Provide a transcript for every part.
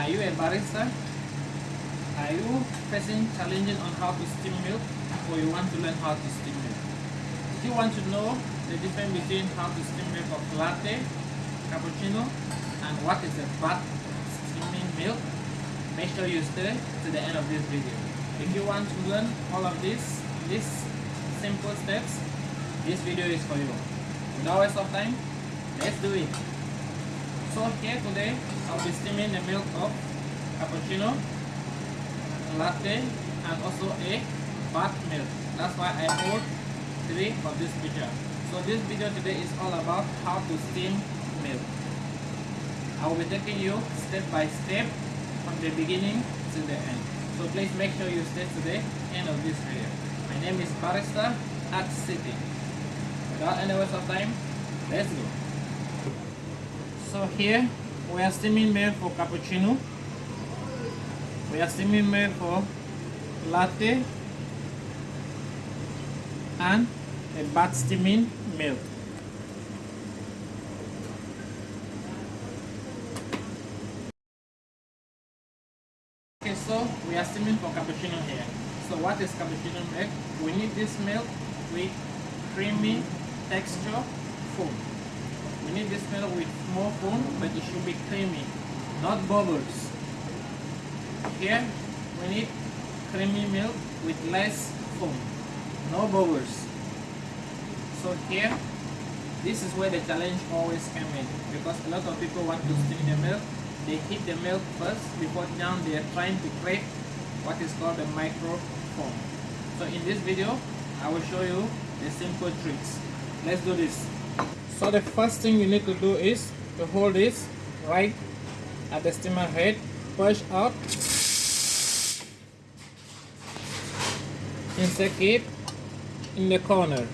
Are you a barista? Are you facing challenges on how to steam milk or you want to learn how to steam milk? If you want to know the difference between how to steam milk of latte, cappuccino and what is a bath steaming milk, make sure you stay to the end of this video. If you want to learn all of this, these simple steps, this video is for you. Without waste of time, let's do it. So here today, I'll be steaming the milk of cappuccino, latte, and also a bath milk. That's why I hold three of this video. So this video today is all about how to steam milk. I will be taking you step by step from the beginning to the end. So please make sure you stay to the end of this video. My name is Barista at City. Without any waste of time, let's go. So here we are steaming milk for cappuccino. We are steaming milk for latte and a bath steaming milk. Okay, so we are steaming for cappuccino here. So what is cappuccino milk? We need this milk with creamy texture foam. Milk with more foam, but it should be creamy, not bubbles. Here, we need creamy milk with less foam, no bubbles. So here, this is where the challenge always comes in, because a lot of people want to steam the milk, they heat the milk first before now they are trying to create what is called the micro foam. So in this video, I will show you the simple tricks. Let's do this. So the first thing you need to do is to hold this right at the steamer head, push out, insert it in the corner.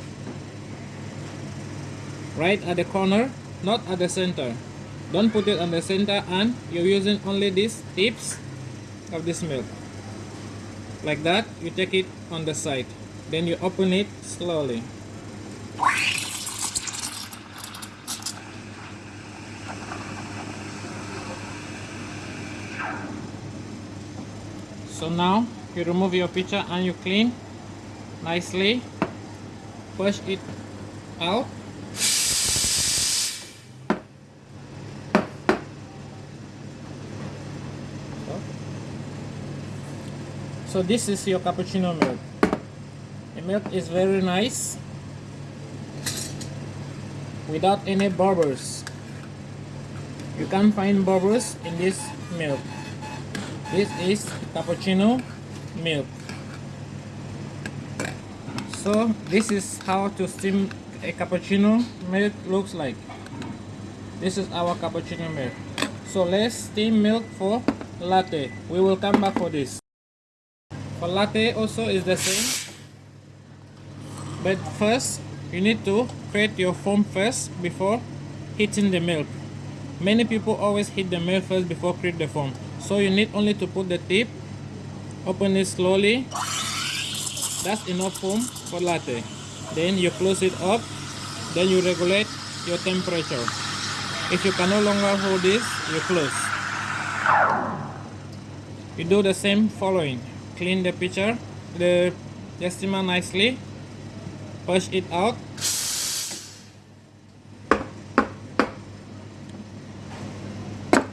Right at the corner, not at the center. Don't put it on the center and you're using only these tips of this milk. Like that, you take it on the side. Then you open it slowly. So now you remove your pitcher and you clean nicely. Push it out. So this is your cappuccino milk. The milk is very nice without any bubbles. You can't find bubbles in this milk. This is cappuccino milk. So this is how to steam a cappuccino milk looks like. This is our cappuccino milk. So let's steam milk for latte. We will come back for this. For latte also is the same. But first you need to create your foam first before heating the milk. Many people always heat the milk first before create the foam. So you need only to put the tip, open it slowly. That's enough foam for latte. Then you close it up. Then you regulate your temperature. If you can no longer hold this, you close. You do the same following clean the pitcher, the, steamer nicely, push it out.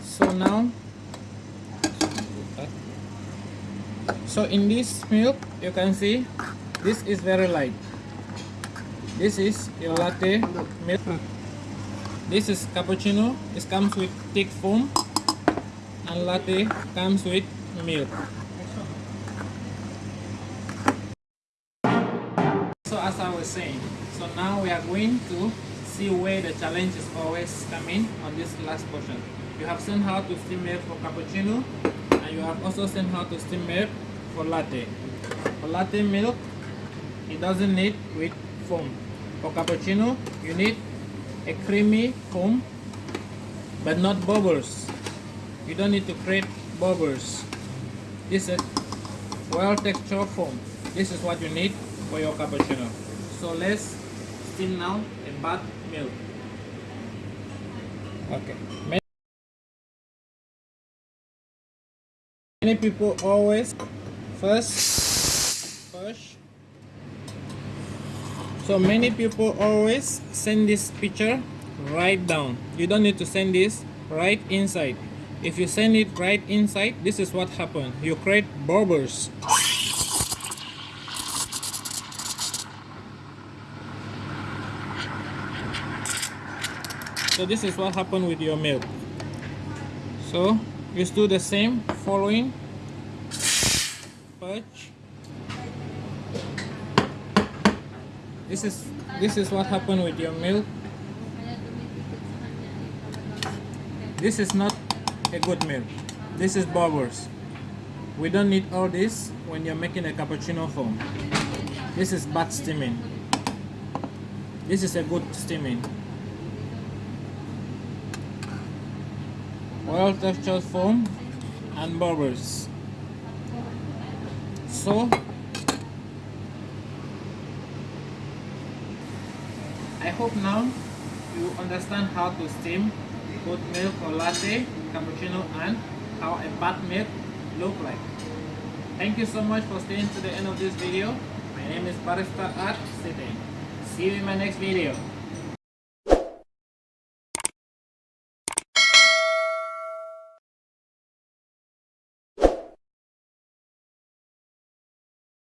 So now, so in this milk, you can see this is very light. This is your latte milk. This is cappuccino. It comes with thick foam, and latte comes with milk. so as I was saying, so now we are going to see where the challenge is always coming on this last portion. You have seen how to steam milk for cappuccino you have also seen how to steam milk for latte. For latte milk, it doesn't need with foam. For cappuccino, you need a creamy foam but not bubbles. You don't need to create bubbles. This is well textured foam. This is what you need for your cappuccino. So let's steam now a bath milk. Okay. Many people always first push. So many people always send this picture right down. You don't need to send this right inside. If you send it right inside, this is what happens. You create bubbles. So this is what happened with your milk. So just do the same following Purge. This is this is what happened with your milk. This is not a good milk. This is bubbles. We don't need all this when you're making a cappuccino foam. This is bad steaming. This is a good steaming. Well textured foam and bubbles. So I hope now you understand how to steam both milk or latte, cappuccino and how a bath milk look like. Thank you so much for staying to the end of this video. My name is Barista Art Sitting. See you in my next video.